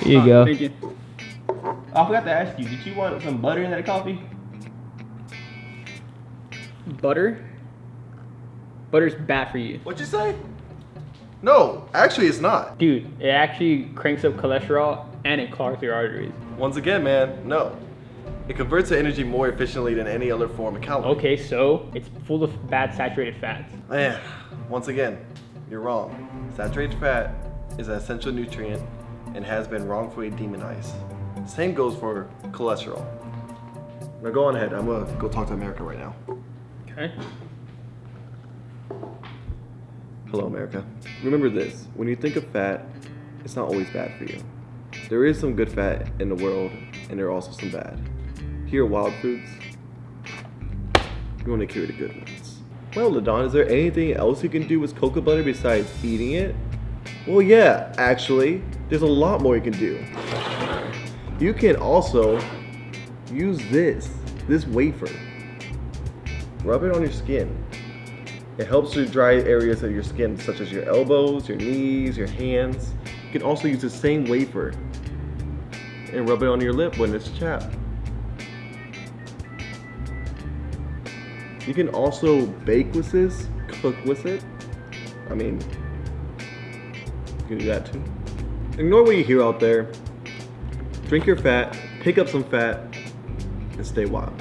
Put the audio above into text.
Here you Oh, go. Thank you. I forgot to ask you, did you want some butter in that coffee? Butter? Butter's bad for you. What'd you say? No, actually it's not. Dude, it actually cranks up cholesterol and it clogs your arteries. Once again, man, no. It converts the energy more efficiently than any other form of calorie. Okay, so it's full of bad saturated fats. Man, once again, you're wrong. Saturated fat is an essential nutrient and has been wrongfully demonized. Same goes for cholesterol. Now go on ahead. I'm gonna go talk to America right now. Okay. Hello, America. Remember this when you think of fat, it's not always bad for you. There is some good fat in the world, and there are also some bad. Here at Wild Foods, we want to carry the good ones. Well, Ladon, is there anything else you can do with cocoa butter besides eating it? Well, yeah, actually, there's a lot more you can do. You can also use this, this wafer. Rub it on your skin. It helps to dry areas of your skin, such as your elbows, your knees, your hands. You can also use the same wafer and rub it on your lip when it's chapped. You can also bake with this, cook with it. I mean, you can do that too. Ignore what you hear out there. Drink your fat, pick up some fat, and stay wild.